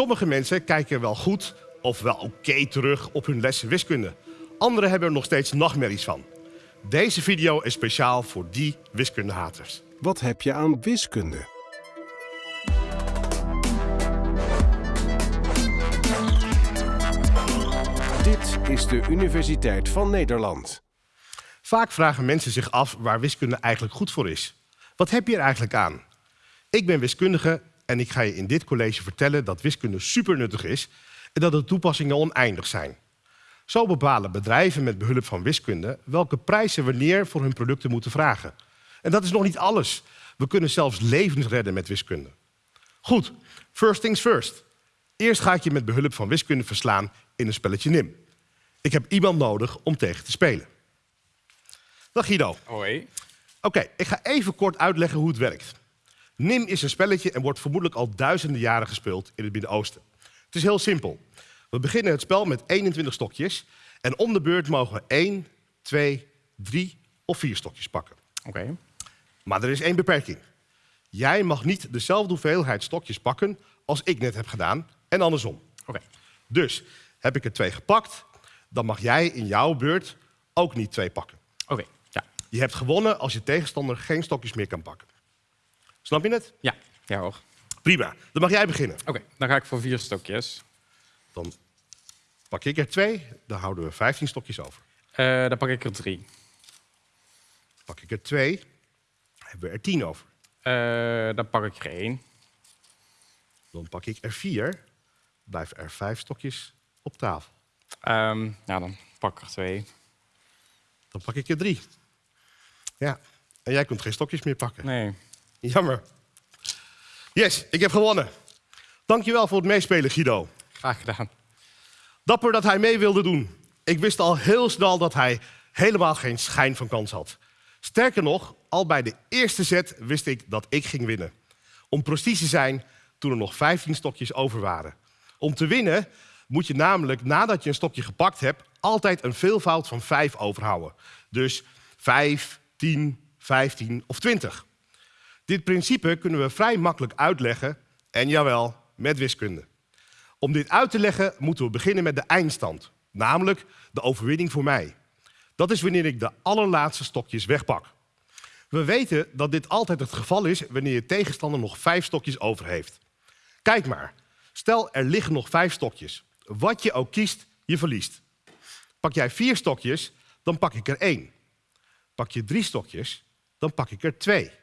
Sommige mensen kijken wel goed of wel oké terug op hun lessen wiskunde. Anderen hebben er nog steeds nachtmerries van. Deze video is speciaal voor die wiskundehaters. Wat heb je aan wiskunde? Dit is de Universiteit van Nederland. Vaak vragen mensen zich af waar wiskunde eigenlijk goed voor is. Wat heb je er eigenlijk aan? Ik ben wiskundige en ik ga je in dit college vertellen dat wiskunde super nuttig is en dat de toepassingen oneindig zijn. Zo bepalen bedrijven met behulp van wiskunde welke prijzen wanneer voor hun producten moeten vragen. En dat is nog niet alles. We kunnen zelfs levens redden met wiskunde. Goed, first things first. Eerst ga ik je met behulp van wiskunde verslaan in een spelletje NIM. Ik heb iemand nodig om tegen te spelen. Dag Guido. Hoi. Oké, ik ga even kort uitleggen hoe het werkt. NIM is een spelletje en wordt vermoedelijk al duizenden jaren gespeeld in het Midden-Oosten. Het is heel simpel. We beginnen het spel met 21 stokjes en om de beurt mogen we 1, 2, 3 of 4 stokjes pakken. Oké. Maar er is één beperking. Jij mag niet dezelfde hoeveelheid stokjes pakken als ik net heb gedaan en andersom. Oké. Dus heb ik er twee gepakt, dan mag jij in jouw beurt ook niet twee pakken. Oké. Ja. Je hebt gewonnen als je tegenstander geen stokjes meer kan pakken. Snap je het? Ja. Ja hoor. Prima, dan mag jij beginnen. Oké, dan ga ik voor vier stokjes. Dan pak ik er twee, dan houden we 15 stokjes over. Eh, dan pak ik er drie. Pak ik er twee, hebben we er 10 over. Eh, dan pak ik er één. Dan pak ik er vier, blijven er vijf stokjes op tafel. Ehm, nou, dan pak ik er twee. Dan pak ik er drie. Ja, en jij kunt geen stokjes meer pakken. Nee. Jammer. Yes, ik heb gewonnen. Dankjewel voor het meespelen, Guido. Graag gedaan. Dapper dat hij mee wilde doen. Ik wist al heel snel dat hij helemaal geen schijn van kans had. Sterker nog, al bij de eerste set wist ik dat ik ging winnen. Om precies te zijn, toen er nog 15 stokjes over waren. Om te winnen moet je namelijk, nadat je een stokje gepakt hebt, altijd een veelvoud van 5 overhouden. Dus 5, 10, 15 of 20. Dit principe kunnen we vrij makkelijk uitleggen, en jawel, met wiskunde. Om dit uit te leggen moeten we beginnen met de eindstand, namelijk de overwinning voor mij. Dat is wanneer ik de allerlaatste stokjes wegpak. We weten dat dit altijd het geval is wanneer je tegenstander nog vijf stokjes over heeft. Kijk maar, stel er liggen nog vijf stokjes. Wat je ook kiest, je verliest. Pak jij vier stokjes, dan pak ik er één. Pak je drie stokjes, dan pak ik er twee.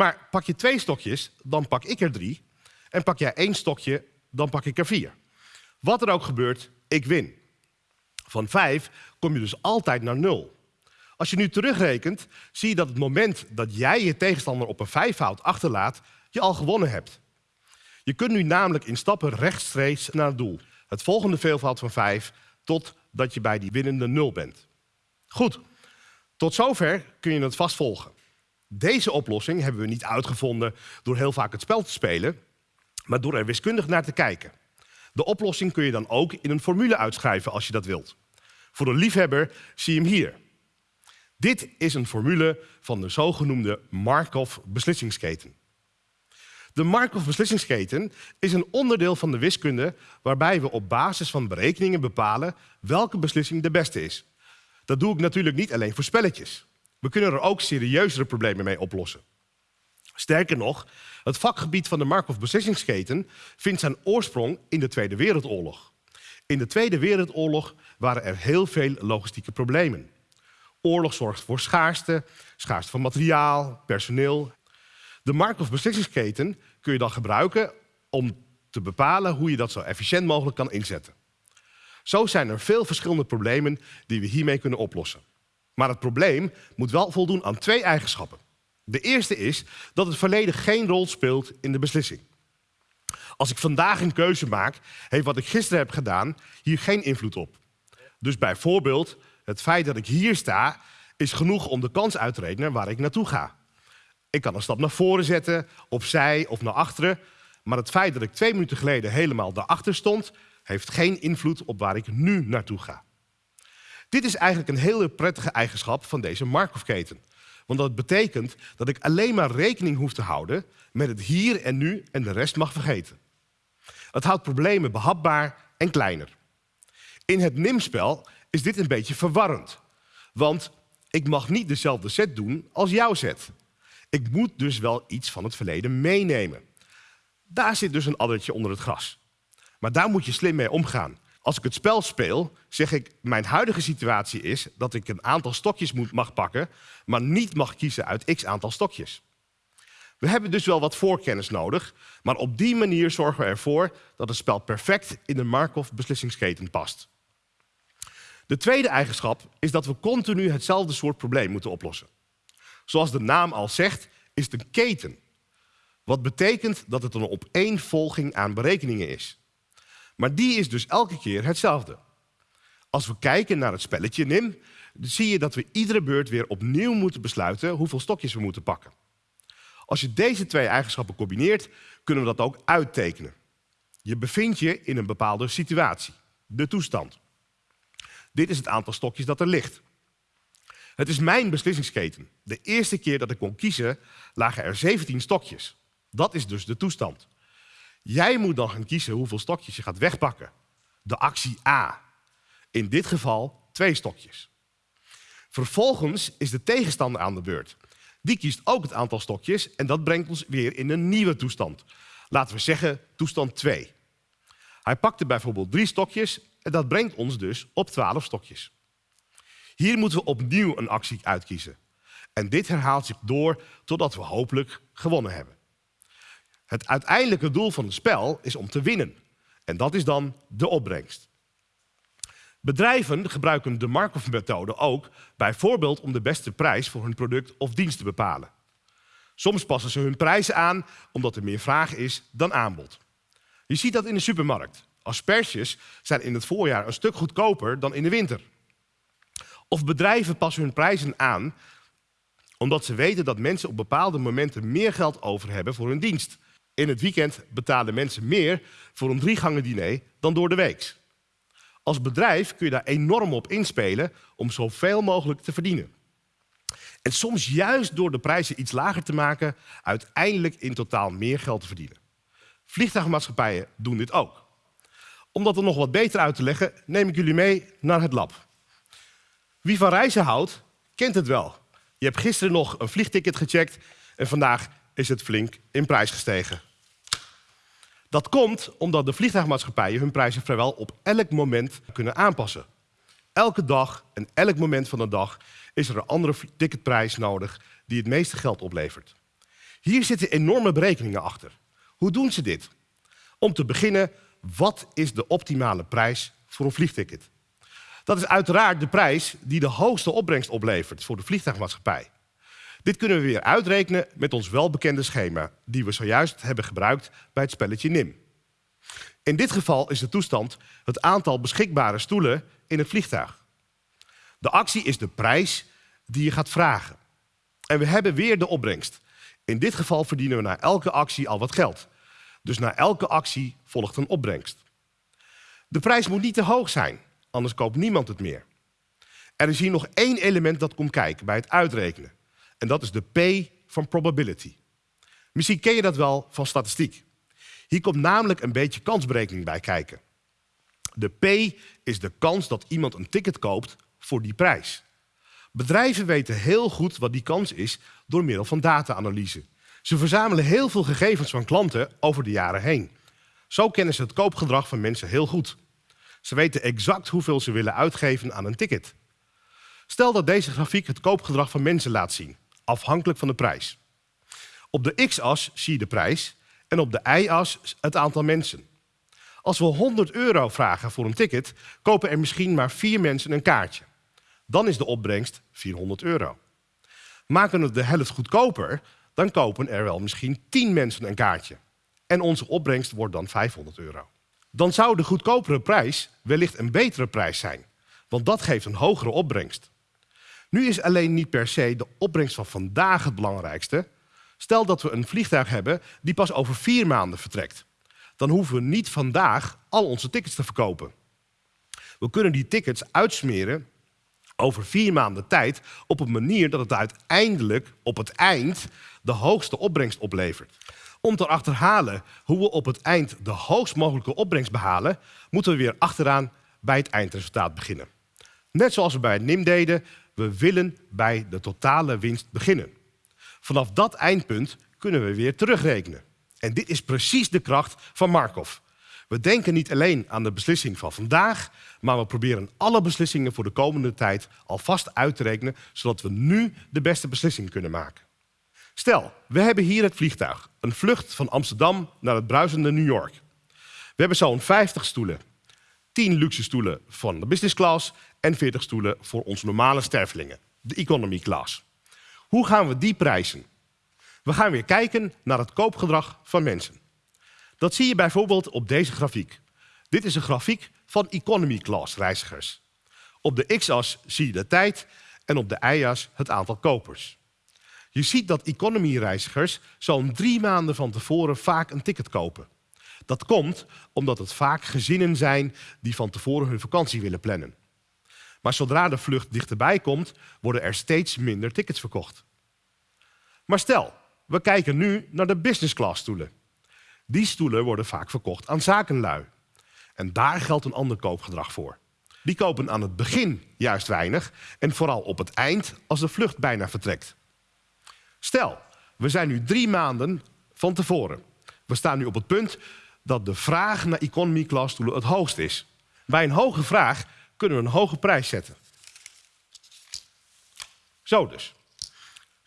Maar pak je twee stokjes, dan pak ik er drie. En pak jij één stokje, dan pak ik er vier. Wat er ook gebeurt, ik win. Van vijf kom je dus altijd naar nul. Als je nu terugrekent, zie je dat het moment dat jij je tegenstander op een vijfvoud achterlaat, je al gewonnen hebt. Je kunt nu namelijk in stappen rechtstreeks naar het doel. Het volgende veelvoud van vijf, totdat je bij die winnende nul bent. Goed, tot zover kun je het vast volgen. Deze oplossing hebben we niet uitgevonden door heel vaak het spel te spelen, maar door er wiskundig naar te kijken. De oplossing kun je dan ook in een formule uitschrijven als je dat wilt. Voor de liefhebber zie je hem hier. Dit is een formule van de zogenoemde Markov-beslissingsketen. De Markov-beslissingsketen is een onderdeel van de wiskunde waarbij we op basis van berekeningen bepalen welke beslissing de beste is. Dat doe ik natuurlijk niet alleen voor spelletjes. We kunnen er ook serieuzere problemen mee oplossen. Sterker nog, het vakgebied van de Markov-beslissingsketen vindt zijn oorsprong in de Tweede Wereldoorlog. In de Tweede Wereldoorlog waren er heel veel logistieke problemen. Oorlog zorgt voor schaarste, schaarste van materiaal, personeel. De Markov-beslissingsketen kun je dan gebruiken om te bepalen hoe je dat zo efficiënt mogelijk kan inzetten. Zo zijn er veel verschillende problemen die we hiermee kunnen oplossen. Maar het probleem moet wel voldoen aan twee eigenschappen. De eerste is dat het verleden geen rol speelt in de beslissing. Als ik vandaag een keuze maak, heeft wat ik gisteren heb gedaan hier geen invloed op. Dus bijvoorbeeld, het feit dat ik hier sta, is genoeg om de kans uit te rekenen waar ik naartoe ga. Ik kan een stap naar voren zetten, opzij of naar achteren. Maar het feit dat ik twee minuten geleden helemaal daarachter stond, heeft geen invloed op waar ik nu naartoe ga. Dit is eigenlijk een hele prettige eigenschap van deze Markov-keten. Want dat betekent dat ik alleen maar rekening hoef te houden met het hier en nu en de rest mag vergeten. Het houdt problemen behapbaar en kleiner. In het NIM-spel is dit een beetje verwarrend. Want ik mag niet dezelfde set doen als jouw set. Ik moet dus wel iets van het verleden meenemen. Daar zit dus een addertje onder het gras. Maar daar moet je slim mee omgaan. Als ik het spel speel, zeg ik, mijn huidige situatie is dat ik een aantal stokjes moet, mag pakken, maar niet mag kiezen uit x aantal stokjes. We hebben dus wel wat voorkennis nodig, maar op die manier zorgen we ervoor dat het spel perfect in de Markov-beslissingsketen past. De tweede eigenschap is dat we continu hetzelfde soort probleem moeten oplossen. Zoals de naam al zegt, is het een keten. Wat betekent dat het een opeenvolging aan berekeningen is. Maar die is dus elke keer hetzelfde. Als we kijken naar het spelletje NIM, zie je dat we iedere beurt weer opnieuw moeten besluiten hoeveel stokjes we moeten pakken. Als je deze twee eigenschappen combineert, kunnen we dat ook uittekenen. Je bevindt je in een bepaalde situatie, de toestand. Dit is het aantal stokjes dat er ligt. Het is mijn beslissingsketen. De eerste keer dat ik kon kiezen, lagen er 17 stokjes. Dat is dus de toestand. Jij moet dan gaan kiezen hoeveel stokjes je gaat wegpakken. De actie A. In dit geval twee stokjes. Vervolgens is de tegenstander aan de beurt. Die kiest ook het aantal stokjes en dat brengt ons weer in een nieuwe toestand. Laten we zeggen toestand 2. Hij pakte bijvoorbeeld drie stokjes en dat brengt ons dus op 12 stokjes. Hier moeten we opnieuw een actie uitkiezen. En dit herhaalt zich door totdat we hopelijk gewonnen hebben. Het uiteindelijke doel van het spel is om te winnen. En dat is dan de opbrengst. Bedrijven gebruiken de Markov-methode ook bijvoorbeeld om de beste prijs voor hun product of dienst te bepalen. Soms passen ze hun prijzen aan omdat er meer vraag is dan aanbod. Je ziet dat in de supermarkt. Asperges zijn in het voorjaar een stuk goedkoper dan in de winter. Of bedrijven passen hun prijzen aan omdat ze weten dat mensen op bepaalde momenten meer geld over hebben voor hun dienst. In het weekend betalen mensen meer voor een driegangen diner dan door de week. Als bedrijf kun je daar enorm op inspelen om zoveel mogelijk te verdienen. En soms juist door de prijzen iets lager te maken, uiteindelijk in totaal meer geld te verdienen. Vliegtuigmaatschappijen doen dit ook. Om dat er nog wat beter uit te leggen, neem ik jullie mee naar het lab. Wie van reizen houdt, kent het wel. Je hebt gisteren nog een vliegticket gecheckt en vandaag is het flink in prijs gestegen. Dat komt omdat de vliegtuigmaatschappijen hun prijzen vrijwel op elk moment kunnen aanpassen. Elke dag en elk moment van de dag is er een andere ticketprijs nodig die het meeste geld oplevert. Hier zitten enorme berekeningen achter. Hoe doen ze dit? Om te beginnen, wat is de optimale prijs voor een vliegticket? Dat is uiteraard de prijs die de hoogste opbrengst oplevert voor de vliegtuigmaatschappij. Dit kunnen we weer uitrekenen met ons welbekende schema, die we zojuist hebben gebruikt bij het spelletje NIM. In dit geval is de toestand het aantal beschikbare stoelen in het vliegtuig. De actie is de prijs die je gaat vragen. En we hebben weer de opbrengst. In dit geval verdienen we na elke actie al wat geld. Dus na elke actie volgt een opbrengst. De prijs moet niet te hoog zijn, anders koopt niemand het meer. Er is hier nog één element dat komt kijken bij het uitrekenen. En dat is de P van probability. Misschien ken je dat wel van statistiek. Hier komt namelijk een beetje kansberekening bij kijken. De P is de kans dat iemand een ticket koopt voor die prijs. Bedrijven weten heel goed wat die kans is door middel van data-analyse. Ze verzamelen heel veel gegevens van klanten over de jaren heen. Zo kennen ze het koopgedrag van mensen heel goed. Ze weten exact hoeveel ze willen uitgeven aan een ticket. Stel dat deze grafiek het koopgedrag van mensen laat zien afhankelijk van de prijs. Op de x-as zie je de prijs en op de y-as het aantal mensen. Als we 100 euro vragen voor een ticket, kopen er misschien maar vier mensen een kaartje. Dan is de opbrengst 400 euro. Maken we het de helft goedkoper, dan kopen er wel misschien 10 mensen een kaartje. En onze opbrengst wordt dan 500 euro. Dan zou de goedkopere prijs wellicht een betere prijs zijn, want dat geeft een hogere opbrengst. Nu is alleen niet per se de opbrengst van vandaag het belangrijkste. Stel dat we een vliegtuig hebben die pas over vier maanden vertrekt. Dan hoeven we niet vandaag al onze tickets te verkopen. We kunnen die tickets uitsmeren over vier maanden tijd op een manier dat het uiteindelijk op het eind de hoogste opbrengst oplevert. Om te achterhalen hoe we op het eind de hoogst mogelijke opbrengst behalen, moeten we weer achteraan bij het eindresultaat beginnen. Net zoals we bij het NIM deden, we willen bij de totale winst beginnen. Vanaf dat eindpunt kunnen we weer terugrekenen. En dit is precies de kracht van Markov. We denken niet alleen aan de beslissing van vandaag, maar we proberen alle beslissingen voor de komende tijd alvast uit te rekenen, zodat we nu de beste beslissing kunnen maken. Stel, we hebben hier het vliegtuig, een vlucht van Amsterdam naar het bruisende New York. We hebben zo'n 50 stoelen, 10 luxe stoelen van de business class en 40 stoelen voor onze normale stervelingen, de economy class. Hoe gaan we die prijzen? We gaan weer kijken naar het koopgedrag van mensen. Dat zie je bijvoorbeeld op deze grafiek. Dit is een grafiek van economy class reizigers. Op de x-as zie je de tijd en op de y-as het aantal kopers. Je ziet dat economy reizigers zo'n drie maanden van tevoren vaak een ticket kopen. Dat komt omdat het vaak gezinnen zijn die van tevoren hun vakantie willen plannen. Maar zodra de vlucht dichterbij komt, worden er steeds minder tickets verkocht. Maar stel, we kijken nu naar de business class stoelen. Die stoelen worden vaak verkocht aan zakenlui. En daar geldt een ander koopgedrag voor. Die kopen aan het begin juist weinig en vooral op het eind als de vlucht bijna vertrekt. Stel, we zijn nu drie maanden van tevoren. We staan nu op het punt dat de vraag naar economy class stoelen het hoogst is. Bij een hoge vraag kunnen we een hoge prijs zetten. Zo dus.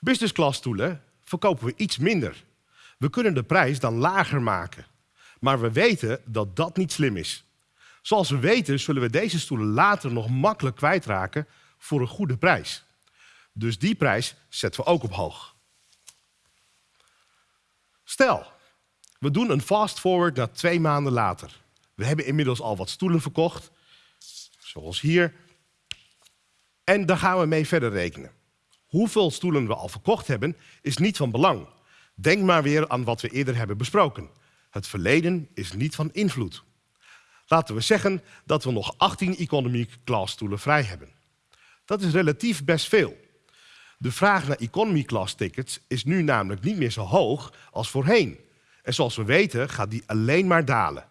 Business class stoelen verkopen we iets minder. We kunnen de prijs dan lager maken. Maar we weten dat dat niet slim is. Zoals we weten zullen we deze stoelen later nog makkelijk kwijtraken voor een goede prijs. Dus die prijs zetten we ook op hoog. Stel, we doen een fast forward naar twee maanden later. We hebben inmiddels al wat stoelen verkocht, zoals hier. En daar gaan we mee verder rekenen. Hoeveel stoelen we al verkocht hebben, is niet van belang. Denk maar weer aan wat we eerder hebben besproken. Het verleden is niet van invloed. Laten we zeggen dat we nog 18 economy class stoelen vrij hebben. Dat is relatief best veel. De vraag naar economy class tickets is nu namelijk niet meer zo hoog als voorheen. En zoals we weten gaat die alleen maar dalen.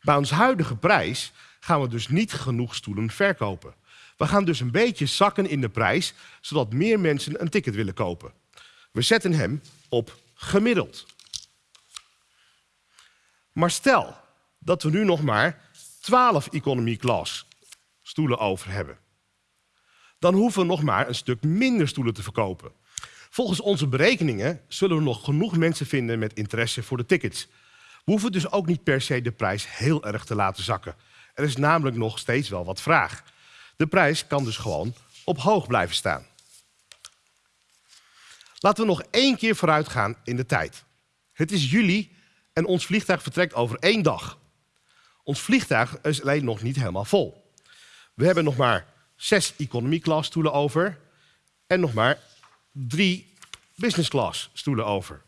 Bij ons huidige prijs gaan we dus niet genoeg stoelen verkopen. We gaan dus een beetje zakken in de prijs, zodat meer mensen een ticket willen kopen. We zetten hem op gemiddeld. Maar stel dat we nu nog maar 12 economy class stoelen over hebben. Dan hoeven we nog maar een stuk minder stoelen te verkopen. Volgens onze berekeningen zullen we nog genoeg mensen vinden met interesse voor de tickets. We hoeven dus ook niet per se de prijs heel erg te laten zakken. Er is namelijk nog steeds wel wat vraag. De prijs kan dus gewoon op hoog blijven staan. Laten we nog één keer vooruit gaan in de tijd. Het is juli en ons vliegtuig vertrekt over één dag. Ons vliegtuig is alleen nog niet helemaal vol. We hebben nog maar zes economy class stoelen over en nog maar drie business class stoelen over.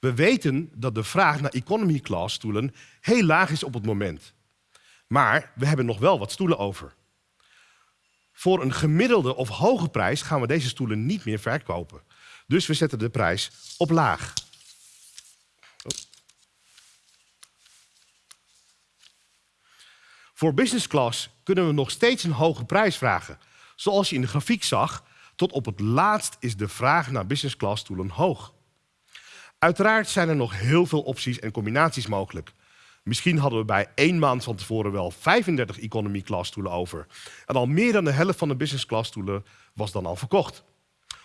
We weten dat de vraag naar economy class stoelen heel laag is op het moment. Maar we hebben nog wel wat stoelen over. Voor een gemiddelde of hoge prijs gaan we deze stoelen niet meer verkopen. Dus we zetten de prijs op laag. Voor business class kunnen we nog steeds een hoge prijs vragen. Zoals je in de grafiek zag, tot op het laatst is de vraag naar business class stoelen hoog. Uiteraard zijn er nog heel veel opties en combinaties mogelijk. Misschien hadden we bij één maand van tevoren wel 35 economy class stoelen over. En al meer dan de helft van de business class stoelen was dan al verkocht.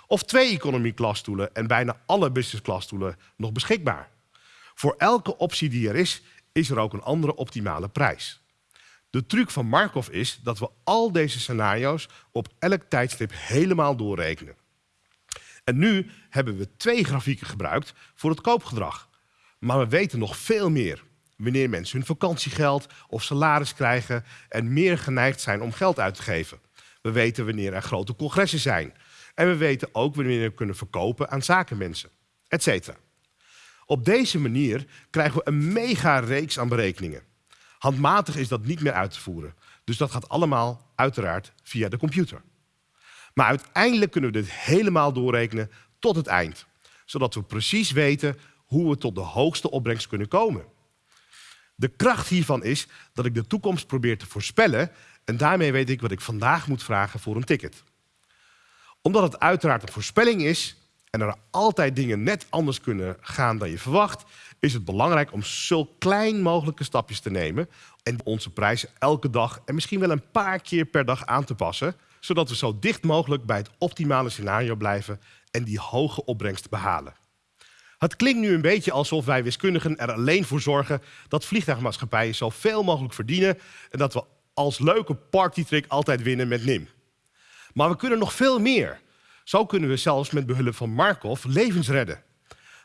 Of twee economy class stoelen en bijna alle business class stoelen nog beschikbaar. Voor elke optie die er is, is er ook een andere optimale prijs. De truc van Markov is dat we al deze scenario's op elk tijdstip helemaal doorrekenen. En nu hebben we twee grafieken gebruikt voor het koopgedrag. Maar we weten nog veel meer. Wanneer mensen hun vakantiegeld of salaris krijgen en meer geneigd zijn om geld uit te geven. We weten wanneer er grote congressen zijn. En we weten ook wanneer we kunnen verkopen aan zakenmensen, etc. Op deze manier krijgen we een mega reeks aan berekeningen. Handmatig is dat niet meer uit te voeren. Dus dat gaat allemaal uiteraard via de computer. Maar uiteindelijk kunnen we dit helemaal doorrekenen tot het eind. Zodat we precies weten hoe we tot de hoogste opbrengst kunnen komen. De kracht hiervan is dat ik de toekomst probeer te voorspellen en daarmee weet ik wat ik vandaag moet vragen voor een ticket. Omdat het uiteraard een voorspelling is en er altijd dingen net anders kunnen gaan dan je verwacht, is het belangrijk om zo klein mogelijke stapjes te nemen en onze prijzen elke dag en misschien wel een paar keer per dag aan te passen, zodat we zo dicht mogelijk bij het optimale scenario blijven en die hoge opbrengst behalen. Het klinkt nu een beetje alsof wij wiskundigen er alleen voor zorgen dat vliegtuigmaatschappijen zoveel mogelijk verdienen en dat we als leuke partytrick altijd winnen met NIM. Maar we kunnen nog veel meer. Zo kunnen we zelfs met behulp van Markov levens redden.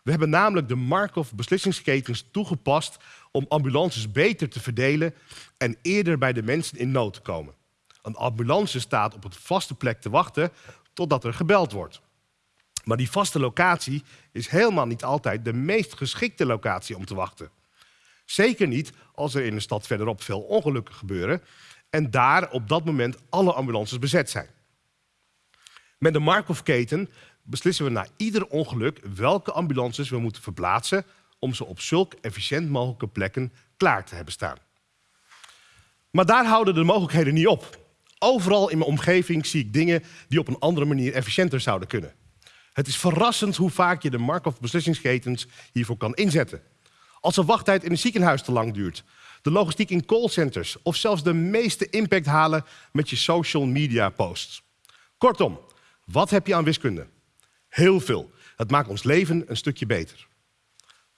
We hebben namelijk de Markov beslissingsketens toegepast om ambulances beter te verdelen en eerder bij de mensen in nood te komen. Een ambulance staat op een vaste plek te wachten totdat er gebeld wordt. Maar die vaste locatie is helemaal niet altijd de meest geschikte locatie om te wachten. Zeker niet als er in een stad verderop veel ongelukken gebeuren en daar op dat moment alle ambulances bezet zijn. Met de Markov-keten beslissen we na ieder ongeluk welke ambulances we moeten verplaatsen om ze op zulk efficiënt mogelijke plekken klaar te hebben staan. Maar daar houden de mogelijkheden niet op. Overal in mijn omgeving zie ik dingen die op een andere manier efficiënter zouden kunnen. Het is verrassend hoe vaak je de Markov beslissingsketens hiervoor kan inzetten. Als de wachttijd in een ziekenhuis te lang duurt, de logistiek in callcenters of zelfs de meeste impact halen met je social media posts. Kortom, wat heb je aan wiskunde? Heel veel. Het maakt ons leven een stukje beter.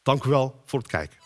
Dank u wel voor het kijken.